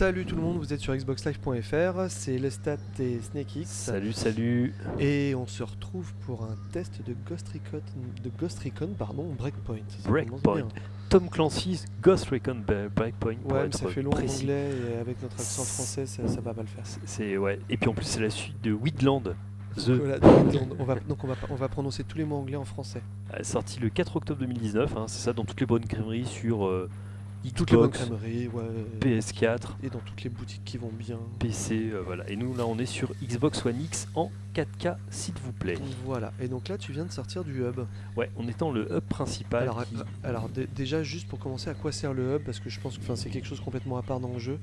Salut tout le monde, vous êtes sur xboxlive.fr, c'est Lestat et SnakeX. Salut, salut. Et on se retrouve pour un test de Ghost Recon, de Ghost Recon pardon, Breakpoint. Ça Breakpoint. Tom Clancy's Ghost Recon Bre- Breakpoint. pour Ouais, être ça fait long en anglais et avec notre accent français, ça, ça va pas le faire. C'est ouais. Et puis en plus c'est la suite de Widland, The, Voilà, on va, donc on va, on va prononcer tous les mots anglais en français. sorti le 4 octobre 2019. hein, c'est ça dans toutes les bonnes crèmeries sur euh, Toutes les bonnes Xbox, crèmeries, ouais, PS4, et dans toutes les boutiques qui vont bien. PC, euh, voilà. Et nous là on est sur Xbox One X en 4K s'il vous plaît. Voilà, et donc là tu viens de sortir du hub. Ouais, on est dans le hub principal. Alors, qui- euh, alors déjà juste pour commencer, à quoi sert le hub? Parce que je pense que c'est quelque chose complètement à part dans le jeu.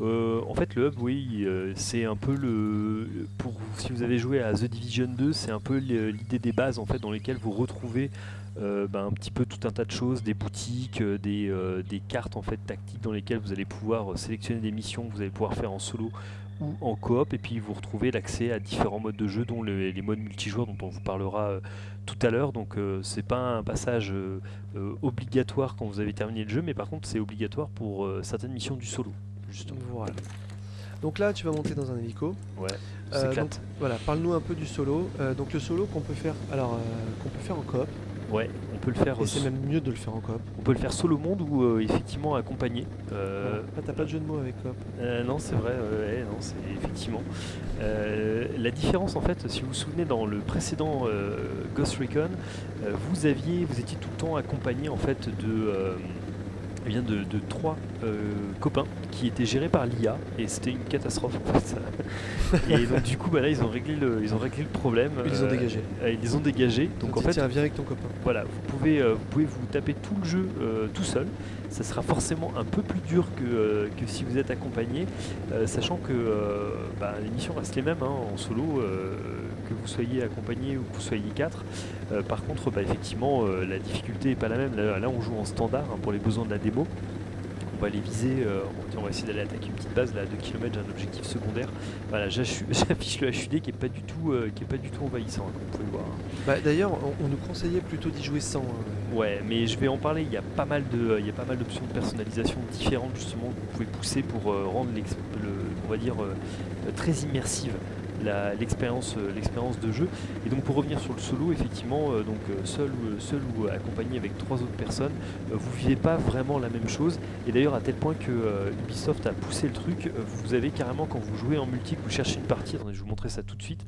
Euh, en fait, le hub, oui, euh, c'est un peu le. Pour si vous avez joué à The Division 2, c'est un peu l'idée des bases en fait dans lesquelles vous retrouvez euh, ben, un petit peu tout un tas de choses, des boutiques, euh, des, euh, des cartes en fait tactiques dans lesquelles vous allez pouvoir sélectionner des missions que vous allez pouvoir faire en solo ou en coop, et puis vous retrouvez l'accès à différents modes de jeu, dont le- les modes multijoueurs dont on vous parlera euh, tout à l'heure. Donc euh, c'est pas un passage euh, euh, obligatoire quand vous avez terminé le jeu, mais par contre c'est obligatoire pour certaines missions du solo. Justement. Voilà. Donc là tu vas monter dans un hélico. Ouais, donc, voilà, parle-nous un peu du solo. Donc le solo qu'on peut faire, alors qu'on peut faire en coop, Ouais, on peut le faire. et c'est même mieux de le faire en coop. On peut le faire solo monde ou euh, effectivement accompagné. Euh, Ah, t'as pas de jeu de mots avec coop. euh, non, c'est vrai. ouais, non, c'est effectivement. Euh, la différence en fait, si vous vous souvenez dans le précédent Ghost Recon, vous aviez, vous étiez tout le temps accompagné en fait de euh, eh de, de trois euh, copains qui étaient gérés par l'IA et c'était une catastrophe en fait. et donc du coup bah là ils ont réglé le, ils ont réglé le problème. Ils les ont euh, dégagés. euh, ils les ont dégagés. Donc en fait tiens, viens avec ton copain. voilà, vous pouvez, vous pouvez vous taper tout le jeu tout seul. Ça sera forcément un peu plus dur que, que si vous êtes accompagné, sachant que bah, les missions restent les mêmes hein, en solo, que vous soyez accompagné ou que vous soyez 4. par contre, bah, effectivement, euh, la difficulté n'est pas la même. Là, là, on joue en standard hein, pour les besoins de la démo. On va les viser, euh, on, va essayer d'aller attaquer une petite base là, à 2 km, j'ai un objectif secondaire. Voilà, j'affiche le HUD qui est pas du tout, euh, qui est pas du tout envahissant, hein, comme vous pouvez voir. Bah, D'ailleurs, on, on nous conseillait plutôt d'y jouer sans. hein. Ouais, mais je vais en parler. Il y a pas mal de, il y a pas mal d'options de personnalisation différentes justement que vous pouvez pousser pour euh, rendre le, on va dire, euh, euh, très immersive l'expérience, euh, l'expérience de jeu. Et donc pour revenir sur le solo, effectivement, euh, donc euh, seul ou seul ou accompagné avec trois autres personnes, vous vivez pas vraiment la même chose. Et d'ailleurs à tel point que Ubisoft a poussé le truc, vous avez carrément quand vous jouez en multi, vous cherchez une partie. Attendez, je vais vous montrer ça tout de suite.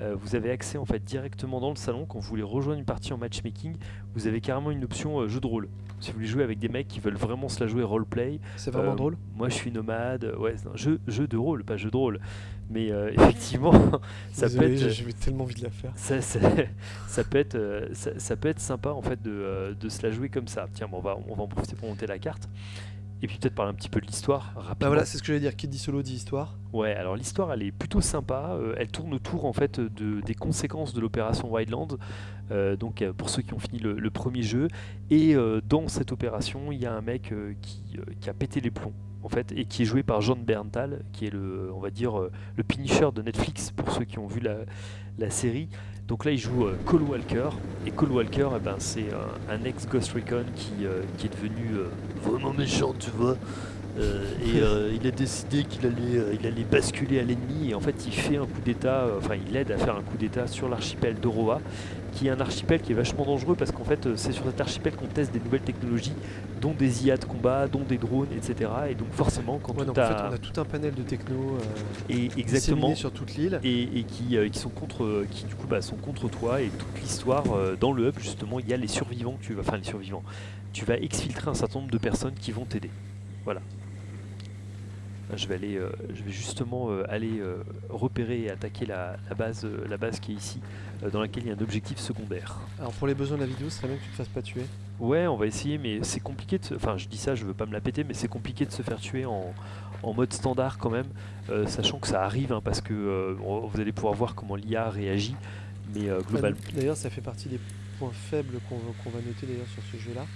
Euh, vous avez accès en fait directement dans le salon quand vous voulez rejoindre une partie en matchmaking vous avez carrément une option euh, jeu de rôle. Si vous voulez jouer avec des mecs qui veulent vraiment se la jouer roleplay, C'est vraiment euh, drôle. moi je suis nomade, ouais, un jeu, jeu de rôle, pas jeu de rôle. Mais effectivement, ça peut être, j'ai- tellement envie de la faire. ça, ça- ça peut être, ça, ça peut être sympa en fait de, de se la jouer comme ça. Tiens, bon, on, va, on va en profiter pour monter la carte. Et puis peut-être parler un petit peu de l'histoire rapidement. Bah voilà, c'est ce que j'allais dire. Qui dit solo dit histoire. Ouais, alors l'histoire elle est plutôt sympa. euh, elle tourne autour en fait de, des conséquences de l'opération Wildlands. euh, donc euh, pour ceux qui ont fini le, le premier jeu. Et euh, dans cette opération, il y a un mec qui, qui a pété les plombs en fait et qui est joué par John Berntal, qui est le, on va dire, le Punisher de Netflix pour ceux qui ont vu la, la série. Donc là, il joue euh, Cole Walker. Et Cole Walker, eh ben, c'est un, un ex-Ghost Recon qui, euh, qui est devenu euh, vraiment méchant, tu vois. Euh, et euh, il a décidé qu'il allait, euh, il allait basculer à l'ennemi et en fait il fait un coup d'état, enfin il aide à faire un coup d'état sur l'archipel d'Oroa, qui est un archipel qui est vachement dangereux parce qu'en fait c'est sur cet archipel qu'on teste des nouvelles technologies, dont des IA de combat, dont des drones, etc. Et donc forcément quand Ouais, tout donc en fait, on a tout un panel de techno et exactement sur toute l'île. et, et qui, qui sont contre qui du coup bah, sont contre toi et toute l'histoire dans le hub justement il y a les survivants que tu vas enfin les survivants tu vas exfiltrer un certain nombre de personnes qui vont t'aider voilà Là, je vais aller euh, je vais justement euh, aller euh, repérer et attaquer la, la base la base qui est ici dans laquelle il y a un objectif secondaire Alors pour les besoins de la vidéo, ce serait bien que tu te fasses pas tuer. Ouais, on va essayer, mais c'est compliqué de se... Enfin, je dis ça, je veux pas me la péter, mais c'est compliqué de se faire tuer en, en mode standard quand même, sachant que ça arrive, hein, parce que vous allez pouvoir voir comment l'IA réagit, mais globalement... D'ailleurs, ça fait partie des points faibles qu'on va, qu'on va noter d'ailleurs sur ce jeu-là.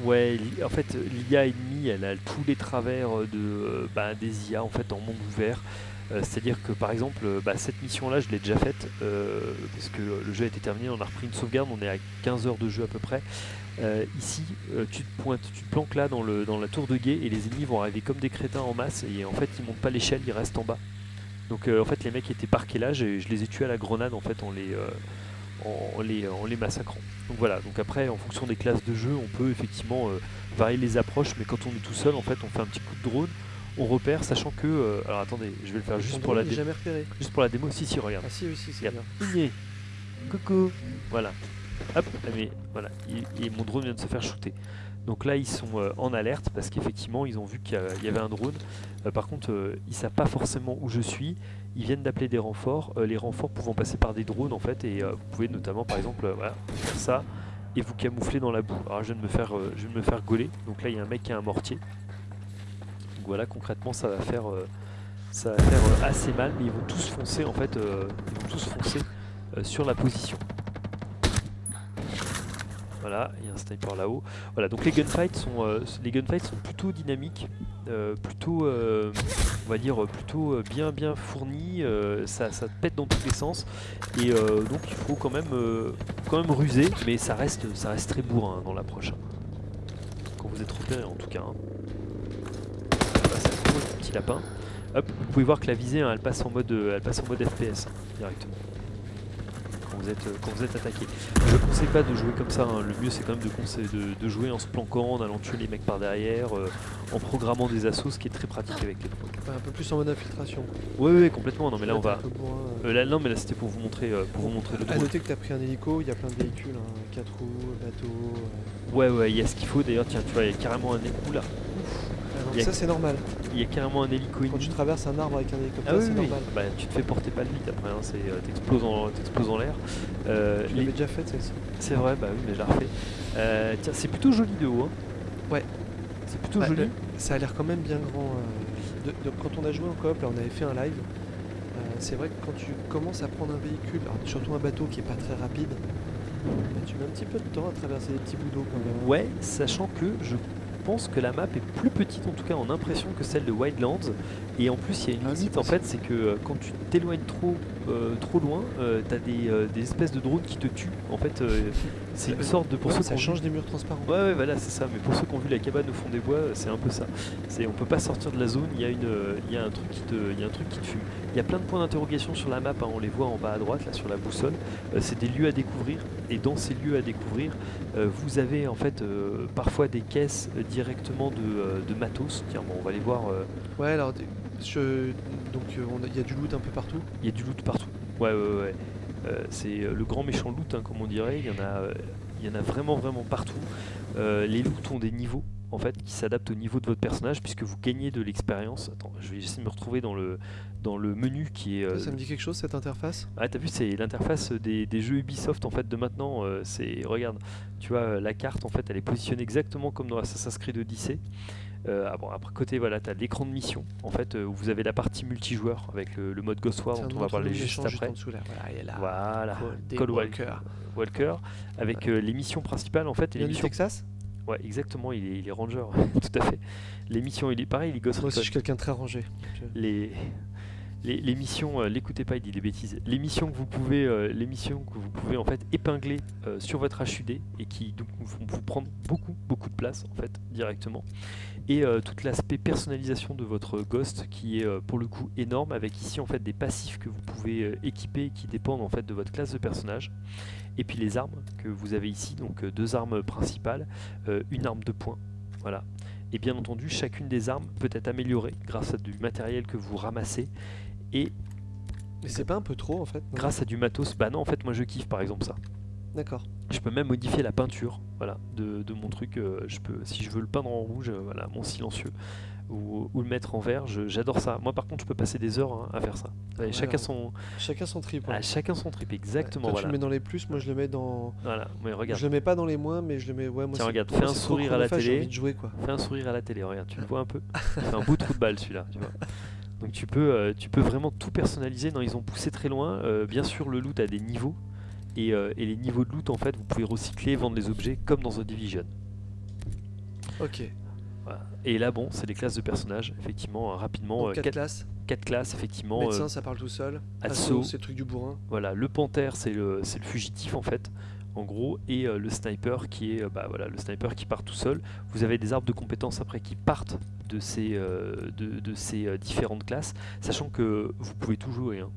Ouais, en fait, l'IA ennemie, elle a tous les travers euh, de, euh, bah, des IA en fait en monde ouvert. Euh, C'est-à-dire que par exemple, bah, cette mission-là, je l'ai déjà faite euh, parce que le jeu a été terminé, on a repris une sauvegarde, on est à 15 heures de jeu à peu près. Ici, tu te pointes, tu te planques là dans, le, dans la tour de guet et les ennemis vont arriver comme des crétins en masse et en fait ils montent pas l'échelle, ils restent en bas. Donc en fait les mecs étaient parqués là, j'ai- je les ai tués à la grenade en fait en les, en, en les, en les massacrant. Donc voilà, donc après en fonction des classes de jeu, on peut effectivement euh, varier les approches, mais quand on est tout seul en fait on fait un petit coup de drone, on repère sachant que... euh, alors attendez, je vais le faire juste pour, la drone, il est dé- jamais repéré. juste pour la démo, si si regarde. Ah si, oui, si, c'est Regarde. bien. Igné. Coucou. Voilà. Hop, mais voilà, et, et mon drone vient de se faire shooter. Donc là, ils sont euh, en alerte parce qu'effectivement, ils ont vu qu'il y, avait un drone. Euh, par contre, euh, ils savent pas forcément où je suis. Ils viennent d'appeler des renforts. Euh, les renforts pouvant passer par des drones en fait, et euh, vous pouvez notamment, par exemple, euh, faire ça et vous camoufler dans la boue. Alors, je viens de me faire, je me faire gauler. Donc là, il y a un mec qui a un mortier. Donc voilà, concrètement, ça va faire, ça va faire assez mal, mais ils vont tous foncer en fait, ils vont tous foncer sur la position. Voilà, il y a un sniper là-haut. Voilà, donc les gunfights sont, euh, les gunfights sont plutôt dynamiques, euh, plutôt, euh, on va dire, plutôt bien bien fournis. ça, ça pète dans tous les sens, et donc il faut quand même, quand même ruser, mais ça reste, ça reste très bourrin hein, dans l'approche. hein. Quand vous êtes repéré en tout cas. hein. Voilà, c'est un gros petit lapin. Hop, vous pouvez voir que la visée, hein, elle passe en mode, elle passe en mode FPS hein, directement. Quand vous êtes, euh, quand vous êtes attaqué. Je ne conseille pas de jouer comme ça. hein. Le mieux, c'est quand même de, de, de jouer en se planquant, en allant tuer les mecs par derrière, euh, en programmant des assauts, ce qui est très pratique avec les. Ouais, un peu plus en mode infiltration. Oui, oui, complètement. Non, mais là, on un va. euh. Là, non, mais là, c'était pour vous montrer, euh, pour vous montrer le À drone. noter que t'as pris un hélico, il y a plein de véhicules, hein, 4 roues, bateau. euh. Ouais, ouais, il y a ce qu'il faut. D'ailleurs, tiens, tu vois, il y a carrément un. hé- Oula, Ça c'est normal. il y a carrément un hélico Quand tu traverses un arbre avec un hélicoptère, Ah oui, c'est oui, normal. Bah, tu te fais porter pas le vite après, hein, euh, t'exploses en, en l'air. Euh, Je les- déjà fait celle-ci. C'est vrai, bah oui, mais je la refais. Euh, tiens, c'est plutôt joli de haut. Hein. Ouais. C'est plutôt Bah, joli. le- Ça a l'air quand même bien grand. euh, de- de- quand on a joué en coop, là on avait fait un live. euh, c'est vrai que quand tu commences à prendre un véhicule, alors surtout un bateau qui est pas très rapide, bah, tu mets un petit peu de temps à traverser des petits bouts d'eau quand même. Ouais, sachant que je pense que la map est plus petite, en tout cas en impression, que celle de Wildlands. Et en plus, il y a une Ah, limite en fait, c'est que euh, quand tu t'éloignes trop, trop loin, euh, t'as des, euh, des espèces de drones qui te tuent. En fait, euh, c'est une Euh, sorte de. Pour Ouais, ceux ça change vu- des murs transparents. Ouais, ouais, voilà, c'est ça. Mais pour ceux qui ont vu la cabane au fond des bois, euh, c'est un peu ça. C'est, on peut pas sortir de la zone. Il y a une, euh, il y a un truc qui te, il y a un truc qui te fume. Il y a plein de points d'interrogation sur la map. hein, on les voit en bas à droite, là, sur la boussole. Euh, c'est des lieux à découvrir. Et dans ces lieux à découvrir, euh, vous avez en fait euh, parfois des caisses euh, directement de, euh, de matos. Tiens, bon, on va les voir. euh, Ouais, alors je- donc euh, il y a du loot un peu partout. Il y a du loot partout. Ouais, ouais, ouais. Euh, c'est euh, le grand méchant loot, hein, comme on dirait. Il y en a, il y en a vraiment, vraiment partout. Euh, les loots ont des niveaux, en fait, qui s'adaptent au niveau de votre personnage, puisque vous gagnez de l'expérience. Attends, je vais essayer de me retrouver dans le, dans le menu qui est. euh, Ça me dit quelque chose cette interface? Ah, t'as vu, c'est l'interface des, des jeux Ubisoft en fait de maintenant. c'est regarde, tu vois la carte en fait, elle est positionnée exactement comme dans Assassin's Creed Odyssey. Euh, bon, après côté voilà, t'as l'écran de mission en fait euh, où vous avez la partie multijoueur avec le, le mode Ghost War dont on va parler le juste après. en dessous là. Voilà, il. Voilà, Walker. Walker avec euh, les missions principales en fait. Et Il les missions... Texas Ouais, exactement, il est, il est ranger, tout à fait. Les missions, il est pareil, il est Ghost Moi Recon. je suis quelqu'un très rangé. Les, les, missions, euh, l'écoutez pas, il dit des bêtises. Les missions que vous pouvez, euh, que vous pouvez en fait épingler euh, sur votre HUD et qui donc vont vous prendre beaucoup beaucoup de place en fait directement. Et tout l'aspect personnalisation de votre Ghost qui est pour le coup énorme avec ici en fait des passifs que vous pouvez équiper qui dépendent en fait de votre classe de personnage. Et puis les armes que vous avez ici, donc deux armes principales, une arme de poing, voilà. Et bien entendu, chacune des armes peut être améliorée grâce à du matériel que vous ramassez et Mais c'est pas un peu trop en fait grâce à du matos. Bah non, en fait, moi je kiffe par exemple ça. D'accord. Je peux même modifier la peinture, voilà, de, de mon truc. euh, je peux, si je veux le peindre en rouge, euh, voilà, mon silencieux, ou, ou le mettre en vert. J'adore ça. Moi, par contre, je peux passer des heures hein, à faire ça. Chacun son, Chacun son trip. hein. ah, chacun son trip, exactement. Toi, tu voilà. le mets dans les plus, moi je le mets dans. Voilà. Mais regarde, Je le mets pas dans les moins, mais je le mets. Ouais, moi Tiens, regarde, fais un sourire à la télé. envie de jouer quoi. fais un sourire à la télé. Regarde, tu le vois un peu. Il fait un beau trou de balle celui-là, tu vois. Donc tu peux, euh, tu peux vraiment tout personnaliser. Non, ils ont poussé très loin. Euh, bien sûr, le loot a des niveaux. Et, euh, et les niveaux de loot, en fait, vous pouvez recycler, vendre les objets comme dans The Division. Ok. Voilà. Et là, bon, c'est les classes de personnages, effectivement, euh, rapidement. Donc, euh, 4 quatre, classes. quatre classes, effectivement. Médecin, euh, ça parle tout seul. assaut. c'est le truc du bourrin. Voilà, le panthère c'est le, c'est le fugitif en fait, en gros, et euh, le sniper qui est euh, bah, voilà, le sniper qui part tout seul. Vous avez des arbres de compétences après qui partent de ces, euh, de, de ces différentes classes, sachant que vous pouvez tout jouer. hein.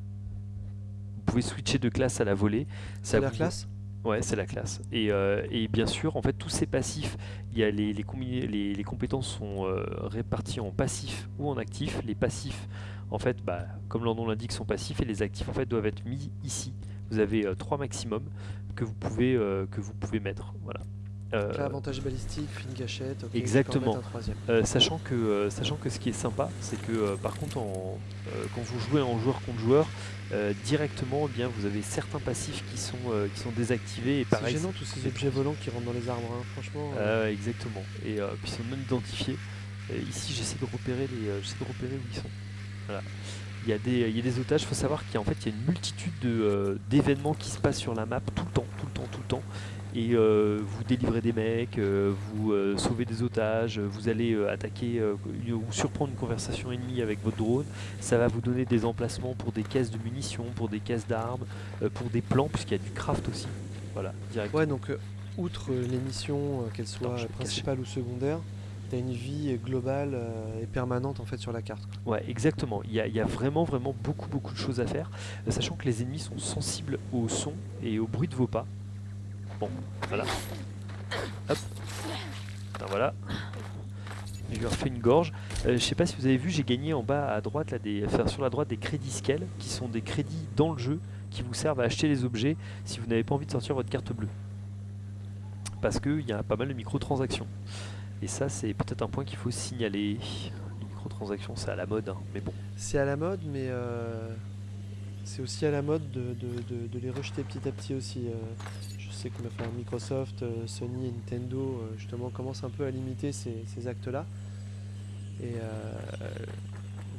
Vous pouvez switcher de classe à la volée. C'est la vous- classe? Ouais, c'est la classe. Et, euh, et bien sûr, en fait, tous ces passifs, il y a les, les, les- les compétences sont euh, réparties en passifs ou en actifs. Les passifs, en fait, bah, comme leur nom l'indique, sont passifs et les actifs, en fait, doivent être mis ici. Vous avez euh, trois maximum que vous pouvez, euh, que vous pouvez mettre. Voilà. Euh, Donc là, avantage balistique, fine gâchette. ok, je vais Exactement. euh, sachant, que, euh, sachant que ce qui est sympa, c'est que par contre, en, quand vous jouez en joueur contre joueur, directement, eh bien, vous avez certains passifs qui sont, qui sont désactivés. Et C'est gênant tous ces objets volants qui rentrent dans les arbres, hein, franchement. Euh, exactement. Et euh, puis ils sont non identifiés. Et ici, j'essaie de repérer les, j'essaie de repérer où ils sont. Voilà. Il y a des, il y a des otages. Il faut savoir qu'il y a en fait il y a une multitude de, euh, d'événements qui se passent sur la map tout le temps, tout le temps, tout le temps. Et euh, vous délivrez des mecs, euh, vous euh, sauvez des otages, vous allez attaquer ou surprendre une conversation ennemie avec votre drone. Ça va vous donner des emplacements pour des caisses de munitions, pour des caisses d'armes, pour des plans, puisqu'il y a du craft aussi. Voilà, direct. Ouais, donc outre les missions, qu'elles soient principales ou secondaires, t'as une vie euh, globale euh, et permanente en fait sur la carte. Ouais, exactement. Il y, a, vraiment, vraiment beaucoup, beaucoup de choses à faire, euh, sachant que les ennemis sont sensibles au son et au bruit de vos pas. Bon, voilà. Hop. Ben voilà. Je lui refais une gorge. Je sais pas si vous avez vu, j'ai gagné en bas à droite, là, des, sur la droite, des crédits scale, qui sont des crédits dans le jeu, qui vous servent à acheter les objets si vous n'avez pas envie de sortir votre carte bleue. Parce qu'il y a pas mal de microtransactions. Et ça, c'est peut-être un point qu'il faut signaler. Les microtransactions, c'est à la mode, hein, mais bon. C'est à la mode, mais euh, c'est aussi à la mode de, les rejeter petit à petit aussi. euh. je sais que Microsoft, euh, Sony et Nintendo justement commencent un peu à limiter ces, ces actes-là. Et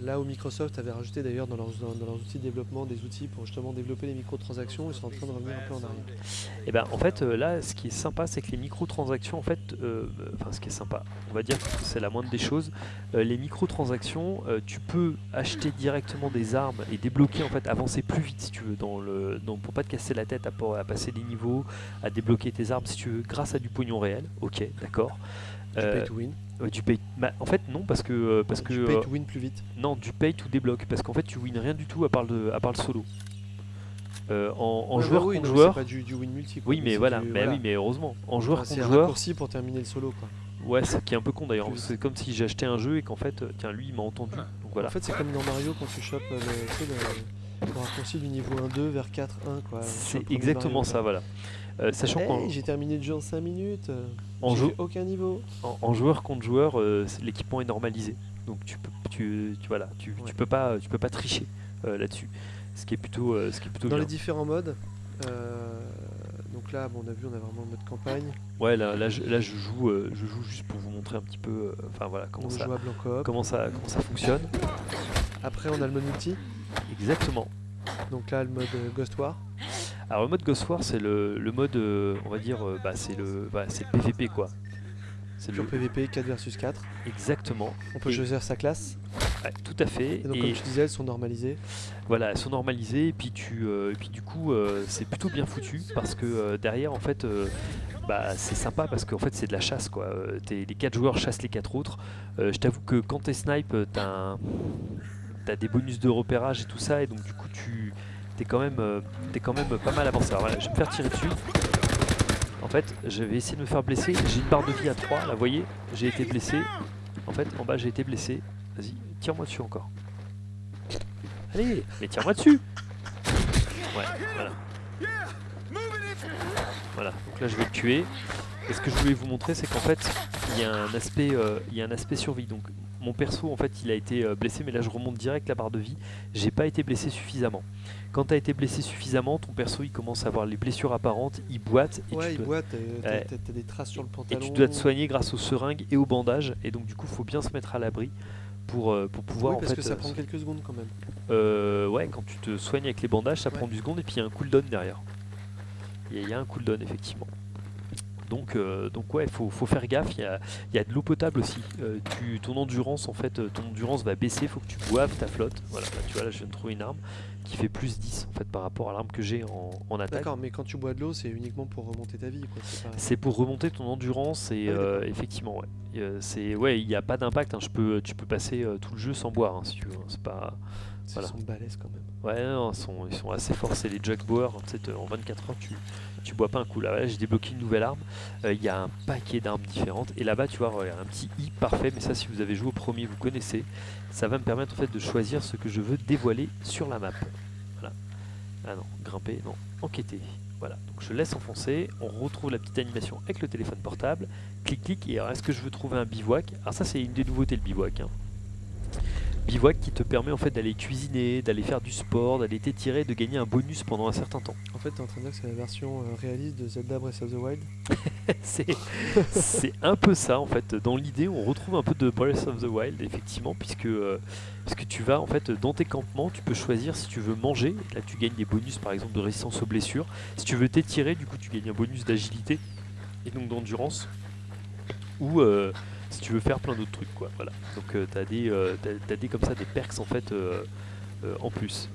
là où Microsoft avait rajouté d'ailleurs dans leurs, dans, dans leurs outils de développement des outils pour justement développer les microtransactions, ils sont en train de revenir un peu en arrière. Et ben en fait euh, là ce qui est sympa c'est que les microtransactions en fait euh, enfin ce qui est sympa on va dire que c'est la moindre des choses euh, les microtransactions euh, tu peux acheter directement des armes et débloquer en fait avancer plus vite si tu veux dans le pour pas te casser la tête à, pas- à passer des niveaux à débloquer tes armes si tu veux grâce à du pognon réel ok d'accord Du pay to win. Euh, du pay bah, en fait non parce que euh, parce que du pay euh, to win plus vite. non, du pay to débloque, parce qu'en fait tu wins rien du tout à part le, à part le solo. Euh, en en Ouais, joueur bah oui, contre non, joueur, C'est pas du, du win multi. quoi, oui mais c'est voilà, du- mais oui mais heureusement, en joueur Enfin, c'est contre un joueur, raccourci pour terminer le solo quoi. ouais, ce qui est un peu con d'ailleurs, c'est comme si j'achetais un jeu et qu'en fait, euh, tiens lui il m'a entendu, donc voilà. En fait, c'est comme dans Mario quand tu chopes euh, le, tu sais, le- le raccourci du niveau 1-2 vers 4-1. quoi. C'est exactement Mario, ça, voilà. Euh, sachant Hey, j'ai terminé le jeu en 5 minutes. en aucun niveau. en, en joueur contre joueur, euh, l'équipement est normalisé, donc tu peux, tu, tu voilà, tu, tu peux pas, tu peux pas tricher euh, là-dessus, ce qui est plutôt, ce qui est plutôt Dans bien. les différents modes, donc là, bon, on a vu, on a vraiment le mode campagne. Ouais, là, là, je, là, je joue, je joue juste pour vous montrer un petit peu, enfin voilà, comment ça, comment ça, comment ça fonctionne. Après, on a le mode multi. Exactement. Donc là, le mode Ghost War. Alors le mode Ghost War, c'est le, le mode, euh, on va dire, euh, bah, c'est le, bah, c'est le PVP quoi. C'est le PVP 4 versus 4. exactement. On peut Et- choisir sa classe. Ouais, tout à fait. Et donc, Et comme tu disais, elles sont normalisées. voilà, elles sont normalisées et puis tu, euh, et puis du coup, c'est plutôt bien foutu parce que derrière, en fait, bah, c'est sympa parce qu'en fait, c'est de la chasse quoi. Les quatre joueurs chassent les quatre autres. Je t'avoue que quand t'es snipe, t'as un- t'as des bonus de repérage et tout ça et donc du coup, tu t'es quand même, euh, quand même pas mal avancé. Alors voilà, je vais me faire tirer dessus. En fait, je vais essayer de me faire blesser. J'ai une barre de vie à 3, là, vous voyez J'ai été blessé. En fait, en bas, j'ai été blessé. Vas-y, tire-moi dessus encore. Allez, mais tire-moi dessus Ouais, voilà. Voilà, donc là, je vais le tuer. Et ce que je voulais vous montrer, c'est qu'en fait, il y a un aspect, euh, y a un aspect survie. Donc, mon perso, en fait, il a été euh, blessé, mais là, je remonte direct la barre de vie. J'ai pas été blessé suffisamment. Quand tu as été blessé suffisamment, ton perso, il commence à avoir les blessures apparentes, il boite, et, ouais, tu il dois, boite. euh, t'as-. T'as t'as des traces sur le et pantalon. tu dois te soigner grâce aux seringues et aux bandages. Et donc, du coup, faut bien se mettre à l'abri pour, euh, pour pouvoir Oui, en parce fait. que ça prend quelques secondes quand même. euh, ouais, quand tu te soignes avec les bandages, ça Ouais. prend du seconde et puis il y a un cooldown derrière. Il y, y a un cooldown effectivement. Donc, euh, donc ouais, faut, faut faire gaffe. Il y a, il y a de l'eau potable aussi. Euh, tu, ton endurance, en fait, euh, ton endurance va baisser. Il faut que tu boives ta flotte. Voilà, là, tu vois, là, je viens de trouver une arme qui fait plus 10 en fait par rapport à l'arme que j'ai en, en attaque. D'accord, mais quand tu bois de l'eau, c'est uniquement pour remonter ta vie, c'est pas- pour remonter ton endurance et Ah euh, effectivement, ouais. C'est ouais, il n'y a pas d'impact. hein. Je peux, tu peux passer tout le jeu sans boire hein, si tu veux. hein. C'est pas. Ils sont balèzes quand même. Ouais, non, ils sont, ils sont assez forts. C'est les Jackbower. Tu sais, te- en 24 heures, tu, tu bois pas un coup. Là, j'ai débloqué une nouvelle arme. Euh, Il y a un paquet d'armes différentes. Et là-bas, tu vois, regarde, un petit i parfait. Mais ça, si vous avez joué au premier, vous connaissez. Ça va me permettre en fait de choisir ce que je veux dévoiler sur la map. Voilà. Ah non, grimper, non, enquêter. Voilà, donc je laisse enfoncer, on retrouve la petite animation avec le téléphone portable, clic clic, et alors est-ce que je veux trouver un bivouac? Alors ça c'est une des nouveautés le bivouac. hein. Bivouac qui te permet en fait d'aller cuisiner, d'aller faire du sport, d'aller t'étirer, de gagner un bonus pendant un certain temps. En fait, t'es en train de dire que c'est la version euh, réaliste de Zelda Breath of the Wild. c'est un peu ça en fait. Dans l'idée, on retrouve un peu de Breath of the Wild effectivement, puisque euh, puisque tu vas en fait dans tes campements, tu peux choisir si tu veux manger. Là, tu gagnes des bonus par exemple de résistance aux blessures. Si tu veux t'étirer, du coup, tu gagnes un bonus d'agilité et donc d'endurance. Ou euh, si tu veux faire plein d'autres trucs, quoi. Voilà. Donc euh, t'as des euh, t'as- des comme ça des perks en fait euh, euh, en plus.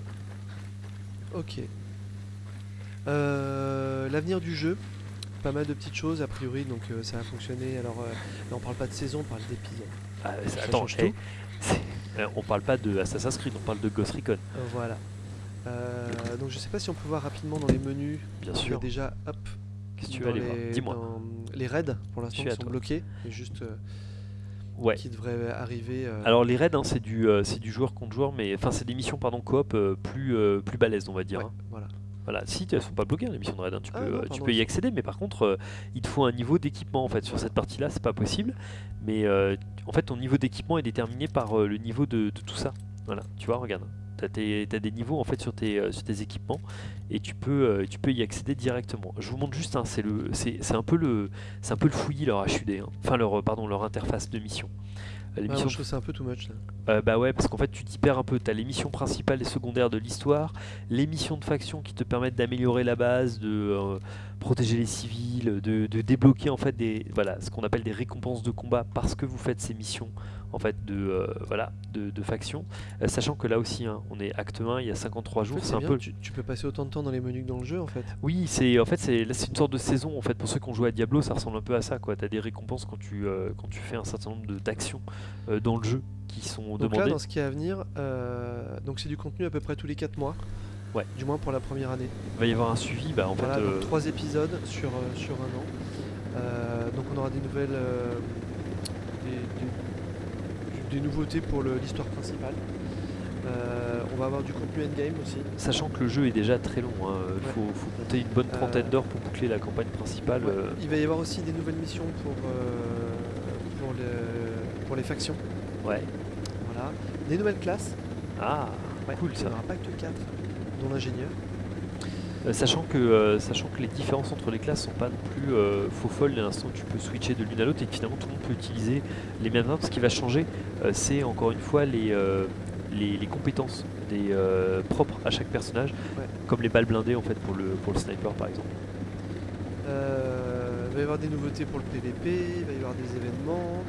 Ok. Euh, L'avenir du jeu, pas mal de petites choses a priori, donc euh, ça a fonctionné. Alors euh, là, on parle pas de saison, on parle d'épisode. Ah, attends, change eh, euh, on parle pas de Assassin's Creed, on parle de Ghost Recon, Euh, voilà. Euh, donc je sais pas si on peut voir rapidement dans les menus. bien sûr. déjà, hop, Tu aller voir Dis-moi. les raids pour l'instant sont toi. bloqués, mais juste euh, Ouais. qui devraient arriver. euh, Alors les raids, hein, c'est du, euh, c'est du joueur contre joueur, mais enfin c'est des missions pardon coop euh, plus plus balèzes on va dire. ouais, hein. voilà. Voilà, si elles sont pas bloquées hein, les missions de raid, hein, tu Ah peux, non, tu peux y accéder, mais par contre il te faut un niveau d'équipement en fait sur cette partie-là, c'est pas possible. Mais en fait ton niveau d'équipement est déterminé par le niveau de, de tout ça. Voilà, tu vois, regarde. T'as tes- t'as des niveaux en fait sur tes, euh, sur tes équipements et tu peux, euh, tu peux y accéder directement. Je vous montre juste, hein, c'est c'est c'est un peu le, c'est un peu le fouillis leur HUD, hein. enfin leur, euh, pardon, leur interface de mission. Les missions je trouve ça un peu too much là. Euh, bah ouais, parce qu'en fait tu t'y perds un peu. T'as les missions principales et secondaires de l'histoire, les missions de faction qui te permettent d'améliorer la base, de euh, protéger les civils, de, de débloquer en fait des voilà ce qu'on appelle des récompenses de combat parce que vous faites ces missions en fait de euh, voilà de, de faction. Euh, sachant que là aussi, hein, on est acte 1, il y a 53 En jours, fait, c'est un bien, peu. tu, tu peux passer autant de temps dans les menus que dans le jeu en fait. Oui, c'est en fait c'est là c'est une sorte de saison en fait pour ceux qui ont joué à Diablo, ça ressemble un peu à ça quoi. T'as des récompenses quand tu quand tu fais un certain nombre d'actions dans le jeu qui sont Donc là, dans ce qui est à venir, euh, donc c'est du contenu à peu près tous les 4 mois. Ouais. Du moins pour la première année. Il va y avoir un suivi, bah en Voilà, fait. donc euh, 3 épisodes sur, euh, sur un an. Euh, donc on aura des nouvelles, des, des- des nouveautés pour l'histoire principale. On va avoir du contenu endgame aussi. Sachant que le jeu est déjà très long, il Ouais. faut, faut compter une bonne trentaine d'heures pour boucler la campagne principale. Ouais. Il va y avoir aussi des nouvelles missions pour, pour, le- pour les factions. Ouais. Voilà. Des nouvelles classes. Ah, Ouais, cool ça. pas que 4, dont l'ingénieur. Euh, sachant, que, euh, sachant que les différences entre les classes sont pas non plus euh, faux folles, à l'instant où tu peux switcher de l'une à l'autre et que finalement tout le monde peut utiliser les mêmes armes. Ce qui va changer, c'est encore une fois les, les, les compétences des, propres à chaque personnage, Ouais. comme les balles blindées en fait pour le, pour le sniper par exemple. Il va y avoir des nouveautés pour le PVP, il va y avoir des événements.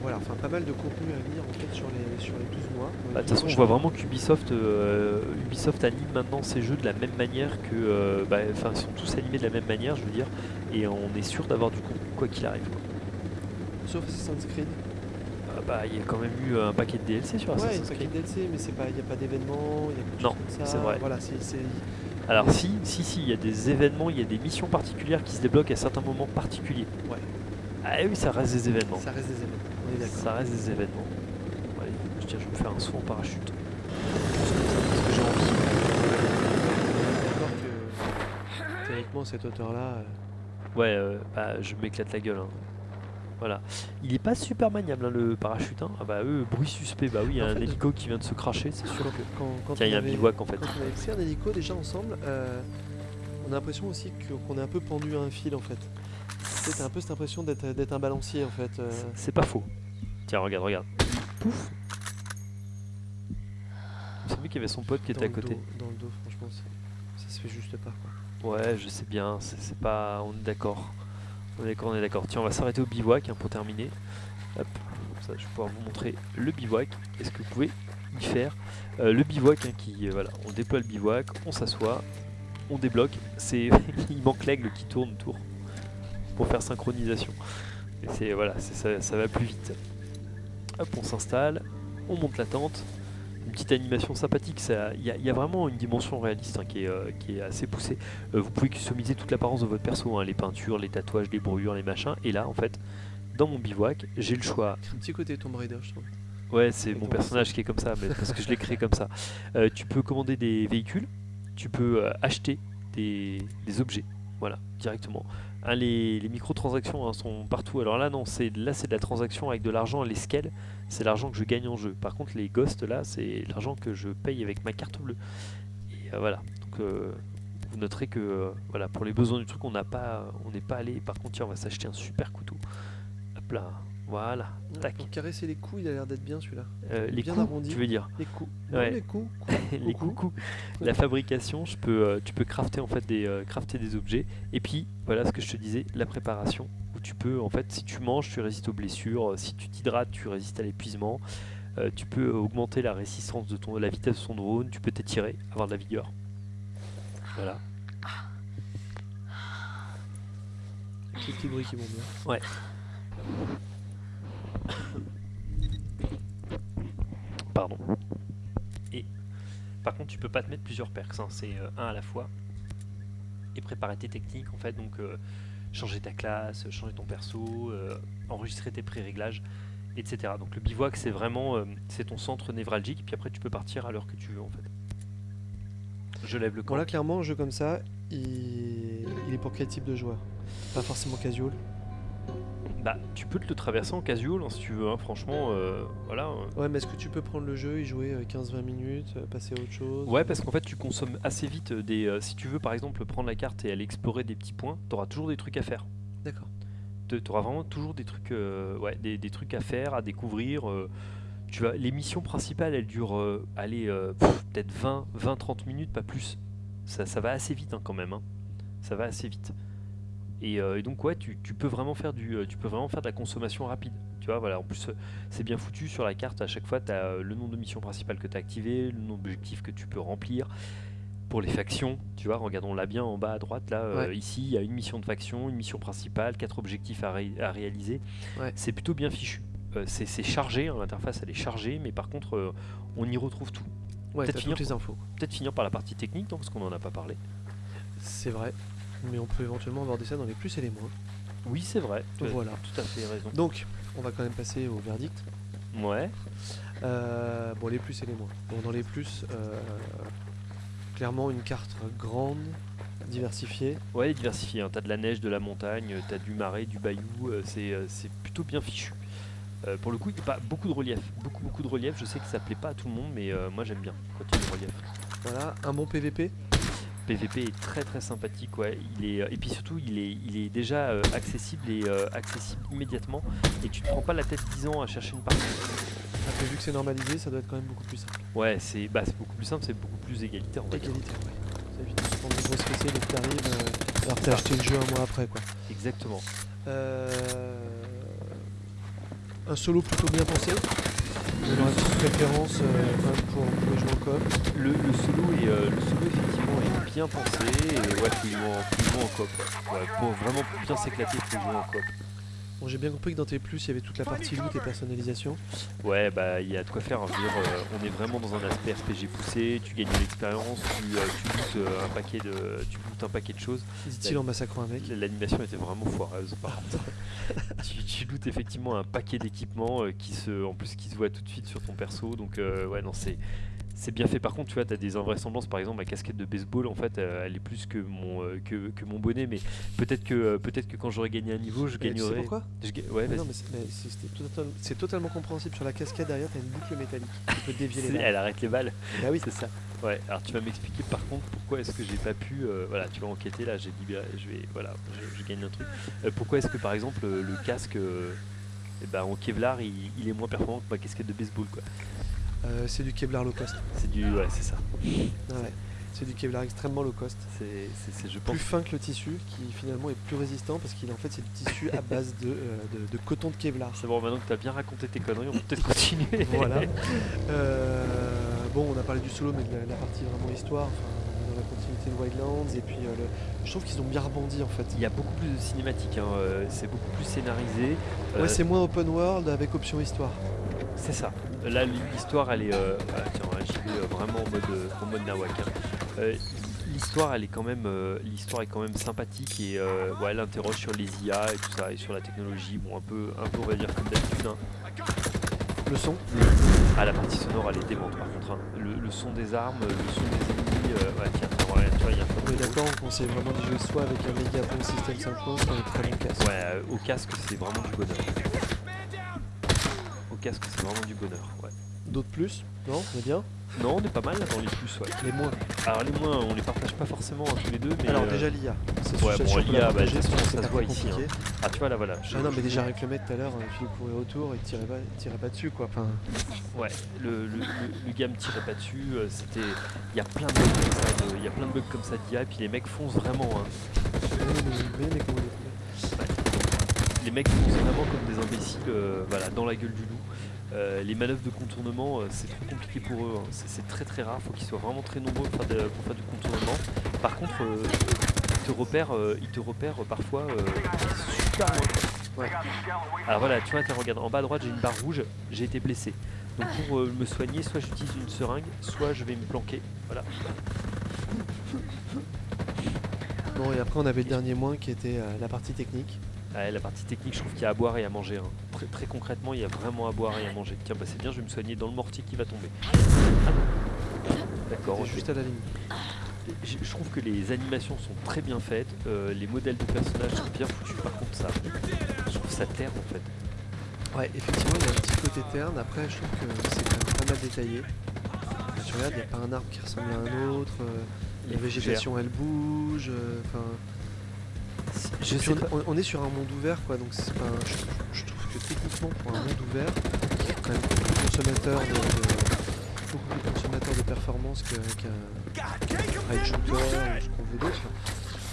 Euh, voilà, enfin pas mal de contenu à venir en fait sur les, sur les 12 mois. Bah, De toute façon, on voit vraiment qu'Ubisoft euh, Ubisoft anime maintenant ses jeux de la même manière que. euh, bah, Enfin, ils sont tous animés de la même manière, je veux dire, et on est sûr d'avoir du contenu quoi qu'il arrive. quoi. Sauf Assassin's Creed. Ah bah, il y a quand même eu un paquet de DLC sur ouais, il y a Assassin's un paquet Creed. de DLC, mais c'est pas, il n'y a pas d'événements, il Non, c'est vrai. Voilà, c'est- Alors, si, si, si, il y a des événements, il y a des missions particulières qui se débloquent à certains moments particuliers. Ouais. Ah oui, ça reste des événements. ça reste des événements. On est d'accord. Ça reste des événements. Allez, je tiens, je vais me faire un saut en parachute. Juste comme ça, parce que j'ai envie. D'accord que théoriquement cette hauteur-là. euh, Ouais, euh, bah, je m'éclate la gueule. hein. Voilà. Il est pas super maniable hein, le parachute. hein. Ah bah eux, bruit suspect. Bah oui, il y a En un fait, hélico qui vient de se cracher, c'est sûr quand, que. quand, quand Tiens, il y a un bivouac en fait. Quand on avait fait un hélico déjà ensemble, euh, on a l'impression aussi qu'on est un peu pendu à un fil en fait. T'as un peu cette impression d'être d'être un balancier en fait. euh. C'est pas faux. Tiens, regarde, regarde. Pouf Vous savez qu'il y avait son pote qui était à côté. dos- dans le dos, franchement, ça se fait juste pas quoi. Ouais, je sais bien, c'est c'est pas... On est d'accord. On est d'accord, on est d'accord. Tiens, on va s'arrêter au bivouac hein, pour terminer. Hop, comme ça je vais pouvoir vous montrer le bivouac. Est-ce que vous pouvez y faire Euh, Le bivouac, hein, qui, euh, voilà, on déploie le bivouac, on s'assoit, on débloque. C'est, Il manque l'aigle qui tourne autour pour faire synchronisation. Et c'est, voilà, c'est- ça, ça va plus vite. Hop, on s'installe, on monte la tente. Une petite animation sympathique, ça- il y, a- il y a vraiment une dimension réaliste hein, qui, est, euh, qui est assez poussée. Euh, vous pouvez customiser toute l'apparence de votre perso, hein, les peintures, les tatouages, les brûlures, les machins. Et là, en fait, dans mon bivouac, j'ai le choix. Un petit côté Tomb Raider, je trouve. Ouais, c'est mon personnage qui est comme ça, mais parce que je l'ai créé comme ça. Euh, tu peux commander des véhicules, tu peux acheter des, des objets, voilà, directement. Hein, les, les microtransactions hein, sont partout. Alors là, non, c'est là c'est de la transaction avec de l'argent. Les scales, c'est l'argent que je gagne en jeu. Par contre, les ghosts là, c'est l'argent que je paye avec ma carte bleue. Et euh, voilà. Donc euh, vous noterez que euh, voilà, pour les besoins du truc, on n'a pas, on n'est pas allé. Par contre, tiens, on va s'acheter un super couteau. Hop là, voilà. Tac. Pour caresser les coups, il a l'air d'être bien celui-là. Euh, les bien coups, arrondi. tu veux dire Les coups. Ouais. Non, les coups. les coucous. La fabrication, je peux, euh, tu peux crafter en fait des, euh, crafter des objets. Et puis voilà ce que je te disais, la préparation où tu peux en fait, si tu manges, tu résistes aux blessures. Si tu t'hydrates, tu résistes à l'épuisement. tu peux augmenter la résistance de ton, la vitesse de ton drone. Tu peux t'étirer, avoir de la vigueur. Voilà. Petits bruits qui vont bien. Pardon. Et par contre, tu peux pas te mettre plusieurs perks, hein, c'est euh, un à la fois. Et préparer tes techniques en fait, donc euh, changer ta classe, changer ton perso, euh, enregistrer tes pré-réglages, etc. Donc le bivouac, c'est vraiment c'est ton centre névralgique, puis après tu peux partir à l'heure que tu veux en fait. Je lève le camp. Bon là clairement un jeu comme ça, il, il est pour quel type de joueur? Pas forcément casual. Bah, tu peux te le traverser en casual hein, si tu veux, hein, franchement, euh, voilà. euh. Ouais mais est-ce que tu peux prendre le jeu, y jouer euh, 15-20 minutes, euh, passer à autre chose? Ouais, parce qu'en fait, tu consommes assez vite des. euh, si tu veux, par exemple, prendre la carte et aller explorer des petits points, tu auras toujours des trucs à faire. D'accord. Tu auras vraiment toujours des trucs, euh, ouais, des, des trucs à faire, à découvrir. euh, tu vas, les missions principales, elles durent, euh, allez, euh, pff, peut-être 20, 20, 30 minutes, pas plus. Ça, ça va assez vite hein, quand même. hein. Ça va assez vite. Et, euh, et donc ouais, tu, tu peux vraiment faire du, euh, tu peux vraiment faire de la consommation rapide. Tu vois, voilà. En plus, euh, c'est bien foutu sur la carte. À chaque fois, tu as le nom de mission principale que tu as activé, le nom d'objectif que tu peux remplir. Pour les factions, tu vois, regardons-la bien en bas à droite. Là, euh, ici, il y a une mission de faction, une mission principale, quatre objectifs à, ré- à réaliser. Ouais. C'est plutôt bien fichu. Euh, c'est chargé, hein, l'interface elle est chargée, mais par contre, euh, on y retrouve tout. Ouais, Peut-être finir toutes les infos. Peut-être finir par la partie technique, non, parce qu'on en a pas parlé. C'est vrai. Mais on peut éventuellement aborder ça dans les plus et les moins. Oui, c'est vrai. Tu as Voilà. tout à fait raison. Donc, on va quand même passer au verdict. Ouais. Euh, bon, les plus et les moins. Bon, dans les plus, euh, clairement une carte grande, diversifiée. Ouais, diversifié. Hein. T'as de la neige, de la montagne, t'as du marais, du bayou. euh, c'est euh, plutôt bien fichu. Pour le coup, il n'y a pas beaucoup de relief. Beaucoup, beaucoup de relief. Je sais que ça plaît pas à tout le monde, mais moi j'aime bien quand il y a du relief. Voilà, un bon PVP. PVP est très très sympathique, ouais. Il est, euh, et puis surtout, il est, il est déjà euh, accessible et euh, accessible immédiatement. Et tu te prends pas la tête 10 ans à chercher une partie. Après, vu que c'est normalisé, ça doit être quand même beaucoup plus simple. Ouais, c'est bah, c'est beaucoup plus simple, c'est beaucoup plus égalitaire. dire. Égalitaire, ouais. Ça évite de se prendre des grosses fessées dès que t'arrives, euh, alors que t'as acheté le jeu un mois après, quoi. Exactement. Euh, un solo plutôt bien pensé. Aurez une petite préférence euh, pour, pour jouer en coop. Le, le solo est, euh, le solo est bien pensé et ouais, faut jouer en, faut jouer en coop. Ouais. Pour vraiment bien s'éclater, faut jouer en coop. Bon, j'ai bien compris que dans tes plus, il y avait toute la partie loot et personnalisation. Ouais, bah il y a de quoi faire. hein. Je veux dire, euh, on est vraiment dans un aspect RPG poussé. Tu gagnes de l'expérience, tu, euh, tu lootes euh, un paquet de, tu un paquet de choses. Dit-il en massacrant un mec. L'animation était vraiment foireuse par contre. tu, tu lootes effectivement un paquet d'équipements euh, qui se, en plus qui se voit tout de suite sur ton perso. Donc ouais non c'est c'est bien fait. Par contre tu vois t'as des invraisemblances. Par exemple ma casquette de baseball en fait euh, elle est plus que mon euh, que, que mon bonnet. Mais peut-être que euh, peut-être que quand j'aurai gagné un niveau je Et tu sais gagnerai. pourquoi? Je ga- ouais Mais vas-y. Non, mais c'est totalement compréhensible. Sur la cascade derrière, t'as une boucle métallique. Tu peux dévier les balles. Elle arrête les balles. Bah oui, C'est ça. Ouais. Alors tu vas m'expliquer par contre pourquoi est-ce que j'ai pas pu. euh, voilà, tu vas enquêter là. J'ai libéré. Je vais. Voilà. Je, je gagne un truc. Euh, pourquoi est-ce que par exemple le casque. euh, eh ben, en Kevlar, il, il est moins performant que ma casquette de baseball, quoi? Euh, c'est du Kevlar low cost. C'est du, ouais, c'est ça. Ah ouais. C'est du Kevlar extrêmement low cost. C'est, c'est- c'est- je pense. Plus fin que le tissu, qui finalement est plus résistant parce qu'il en fait c'est du tissu à base de, euh, de- de coton de Kevlar. C'est bon, maintenant que tu as bien raconté tes conneries, on peut peut-être continuer. Voilà. Euh, bon, on a parlé du solo, mais de la, la partie vraiment histoire, enfin, on est dans la continuité de Wildlands, et puis euh, le- je trouve qu'ils ont bien rebondi en fait. Il y a beaucoup plus de cinématiques, hein, euh, c'est beaucoup plus scénarisé. Euh, Ouais, c'est moins open world avec option histoire. C'est ça. Là, l'histoire, elle est. euh, ah, tiens, ouais, j'y vais vraiment en mode, euh, en mode nawak. hein. Euh, l'histoire, elle est quand même, euh, l'histoire est quand même sympathique et euh, ouais, elle interroge sur les IA et tout ça et sur la technologie. Bon, un peu, un peu, on va dire comme d'habitude. hein. Le son, Ah, la partie sonore, elle est démente par contre. hein. Le, le son des armes, le son des ennemis. ouais, tiens, voilà, tu vois, il y a un on est d'accord, on conseille vraiment d'y jouer soit avec un méga bon système synchro, soit un très bon casque. Ouais, au casque, c'est vraiment du bonheur. Casque, c'est vraiment du bonheur. Ouais. D'autres plus Non On est bien? Non, on est pas mal là dans les plus, ouais. Les moins. Alors les moins, on les partage pas forcément hein, tous les deux, mais Alors euh, déjà l'IA. Ouais, bon, l'IA, bah, que ça se voit ici, hein. ah tu vois là voilà. je- Ah non mais déjà avec le mec tout à l'heure, il courait autour, il tirait pas, tirait pas dessus quoi. Enfin, Ouais, le, le, le, le gars me tirait pas dessus, euh, c'était. Il y a plein de bugs comme ça, de- y a plein de bugs comme ça d'IA, et puis les mecs foncent vraiment. hein. mais, mais Les mecs foncent vraiment comme des imbéciles, euh, voilà, dans la gueule du loup. Euh, les manœuvres de contournement, euh, c'est trop compliqué pour eux, hein. c'est très très rare, faut qu'ils soient vraiment très nombreux pour faire, du contournement. Par contre, euh, ils te repèrent, ils te repèrent parfois super loin. Alors voilà, tu vois, tiens, regarde, en bas à droite j'ai une barre rouge, j'ai été blessé. Donc pour me soigner, soit j'utilise une seringue, soit je vais me planquer. Voilà. Bon et après on avait le dernier moins qui était la partie technique. Ouais, la partie technique, je trouve qu'il y a à boire et à manger. hein. Très, très concrètement, il y a vraiment à boire et à manger. Tiens, bah c'est bien, je vais me soigner dans le mortier qui va tomber. Ah. D'accord, juste à la limite. Je, je trouve que les animations sont très bien faites, euh, les modèles de personnages sont bien foutus. Par contre, ça, je trouve ça terne en fait. Ouais, effectivement, il y a un petit côté terne. Après, je trouve que c'est quand même pas mal détaillé. Quand tu regardes, il n'y a pas un arbre qui ressemble à un autre. euh, Les la végétation, elle bouge. euh, Enfin, Je sais on, pas. on- on est sur un monde ouvert, quoi. Donc, c'est pas un- je, je trouve que techniquement, pour un monde ouvert, quand même beaucoup plus consommateur de, de- beaucoup plus consommateur de performance que- qu'un raid shooter ou ce qu'on veut d'autre.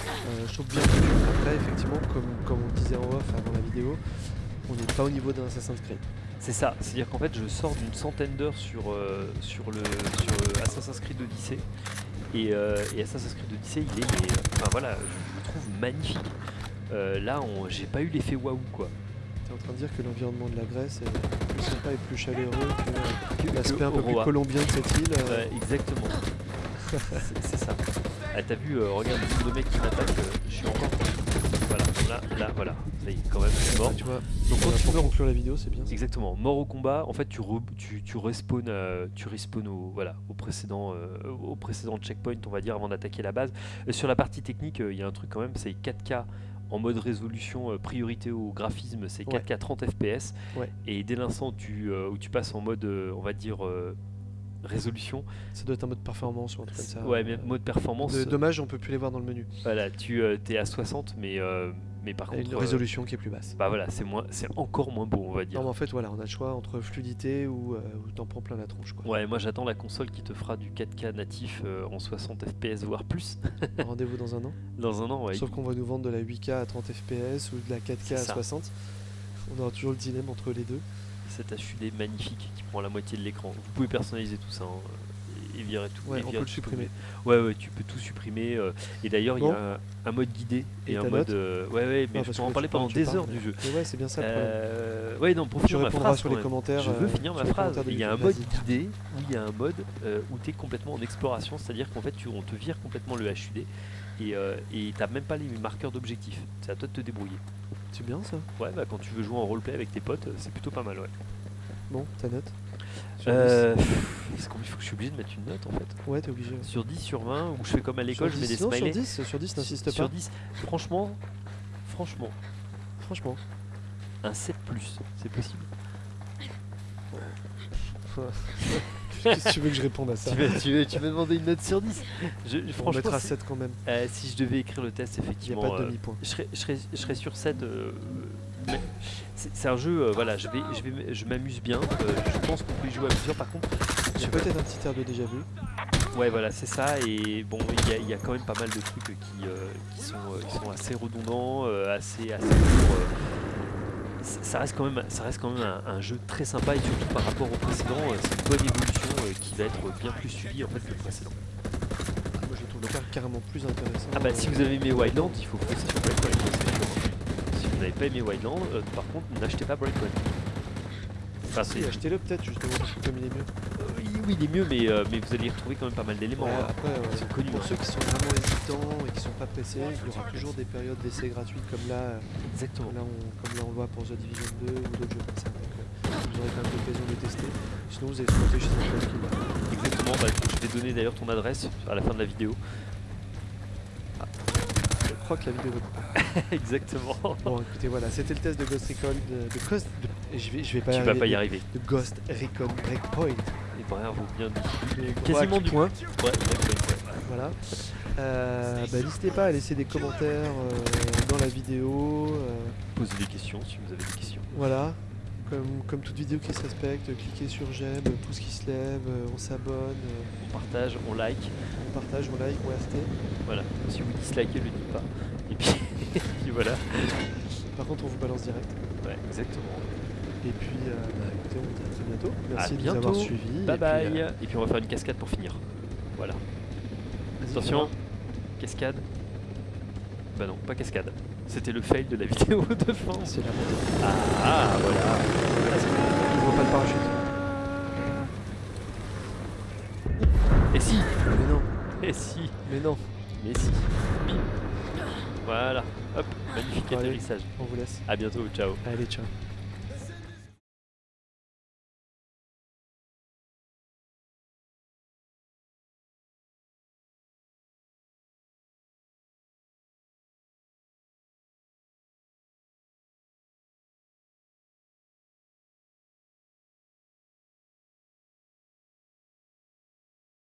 Euh, je trouve bien foutu. Après, effectivement, comme, comme on disait en off avant la vidéo, on n'est pas au niveau d'un Assassin's Creed. C'est ça, c'est-à-dire qu'en fait je sors d'une centaine d'heures sur, euh, sur, le, sur Assassin's Creed Odyssey et, euh, et Assassin's Creed Odyssey il est, mais, euh, enfin voilà, je le trouve magnifique. Euh, là on- j'ai pas eu l'effet waouh quoi. Tu es en train de dire que l'environnement de la Grèce est plus sympa et plus chaleureux que, l'aspect un peu plus colombien de cette île. euh, Ouais, exactement. c'est c'est ça. Ah, T'as vu, euh, regarde le nombre de mecs qui m'attaquent, euh, je suis encore. Voilà, là, là, voilà. Ça y est, quand même, je suis mort. tu vois, Donc quand tu meurs conclure la vidéo, c'est bien. Exactement, mort au combat, en fait tu, re- tu, tu respawns, euh, tu respawns au, voilà, au, précédent, euh, au précédent checkpoint on va dire avant d'attaquer la base. Euh, sur la partie technique, euh, il y a un truc quand même, c'est 4K en mode résolution, euh, priorité au graphisme, c'est 4K 30 FPS. Ouais. Et dès l'instant où tu, euh, passes en mode, euh, on va dire, euh, résolution, Ça doit être un mode performance ou un truc comme ça. ouais, mais mode performance, De- dommage, on peut plus les voir dans le menu. voilà, tu es à 60, mais, euh, mais par contre, une euh, résolution qui est plus basse. bah voilà, c'est moins, c'est encore moins beau on va dire. Non, mais en fait, voilà, on a le choix entre fluidité ou, euh, ou t'en prends plein la tronche. Quoi. Ouais, moi j'attends la console qui te fera du 4K natif euh, en 60 FPS voire plus Rendez-vous dans un an. dans un an. Ouais. Sauf qu'on va nous vendre de la 8K à 30 FPS ou de la 4K C'est à ça. 60. On aura toujours le dilemme entre les deux. Cet HUD magnifique qui prend la moitié de l'écran. Vous pouvez personnaliser tout ça hein, tout. Ouais, on peut le supprimer. Ouais, ouais, tu peux tout supprimer. euh, et d'ailleurs, il Bon. y a un, un mode guidé et, Et un mode. euh, ouais, ouais, mais Ah, je peux en parler tu pendant tu des parles, heures du jeu. Ouais, c'est bien ça le. Euh, ouais, non, pour Tu finir ma phrase. sur les commentaires. Je veux euh, finir ma phrase. Il y a un mode guidé où il y a un mode où tu es complètement en exploration, c'est-à-dire qu'en fait tu, on te vire complètement le HUD et euh, et t'as même pas les marqueurs d'objectif. C'est à toi de te débrouiller. C'est bien ça. Ouais, bah quand tu veux jouer en roleplay avec tes potes, c'est plutôt pas mal, ouais. Bon, ta note Sur Euh, Est-ce qu'il faut que je suis obligé de mettre une note en fait 10 Ouais, t'es obligé. Sur 10, sur 20, ou je fais comme à l'école, je Sur mets des 10, non, smileys Sur 10, sur 10 n'insiste Sur pas. 10, franchement, franchement, Franchement. un 7 plus, c'est possible. Qu'est-ce que tu veux que je réponde à ça tu, veux, tu, demander une note sur 10 je, je- On Franchement, mettra si, 7 quand même. euh, si je devais écrire le test, Il n'y a effectivement, pas de euh, je, serais, je, serais, je serais sur 7. euh, mais c'est un jeu, euh, voilà, je, vais, je, vais, je m'amuse bien. euh, je pense qu'on peut y jouer à plusieurs. Par contre, a peut-être un petit air de déjà vu. Ouais, voilà, c'est ça. Et bon, il y, a- il y a quand même pas mal de trucs qui, euh, qui, sont, qui sont assez redondants, assez, assez ça reste quand même, ça reste quand même un, un jeu très sympa et surtout par rapport au précédent, c'est une bonne évolution qui va être bien plus suivie en fait que le précédent. Moi je trouve car- carrément plus intéressant. Ah bah si vous avez aimé Wildland, il faut foncer sur Breakpoint. ça, c'est sûr. Si vous n'avez pas aimé Wildland, euh, par contre n'achetez pas Breakpoint. Enfin, si, achetez-le peut-être justement comme il est mieux. euh, oui, il est mieux, mais, euh, mais vous allez y retrouver quand même pas mal d'éléments. Ouais, hein. après, Ils sont connus, pour hein. ceux qui sont vraiment hésitants et qui sont pas pressés, il y aura toujours des périodes d'essai gratuites comme là, Exactement. là on, comme là on le voit pour The Division 2 ou d'autres jeux comme ça. Donc, vous aurez quand même l'occasion de tester. Sinon vous allez sauter chez un qui. Exactement, bah, je vais donner d'ailleurs ton adresse à la fin de la vidéo. Je crois que la vidéo Exactement. Bon écoutez voilà, c'était le test de Ghost Recon de, de Ghost de- je vais je vais pas tu y vas arriver, pas y de- arriver. de Ghost Recon Breakpoint. Et bravo, bien dit. Quasiment du point. Ouais, Breakpoint, ouais. Voilà. Euh, bah, N'hésitez pas à laisser des commentaires euh, dans la vidéo. euh, Posez des questions si vous avez des questions. voilà. Comme, comme toute vidéo qui se respecte, cliquez sur j'aime, pouce qui se lève, euh, on s'abonne, euh, On partage, on like. on partage, on like, on RT. Voilà. Si vous dislikez, le dites pas. Et puis, et puis voilà. Par contre, on vous balance direct. Ouais, exactement. Et puis, euh, bah, écoutez, on vous dit à très bientôt. Merci À de nous avoir bientôt. suivis. Bye et puis, bye. euh, Et puis on va faire une cascade pour finir. Voilà. Attention, cascade. Bah non, pas cascade. C'était le fail de la vidéo de fin. C'est la montée. Ah, voilà. Il voit pas le parachute. Et si Mais non, Et si mais non. Mais si Bim Voilà. Hop, magnifique Allez. atterrissage. On vous laisse. À bientôt, ciao. Allez, ciao.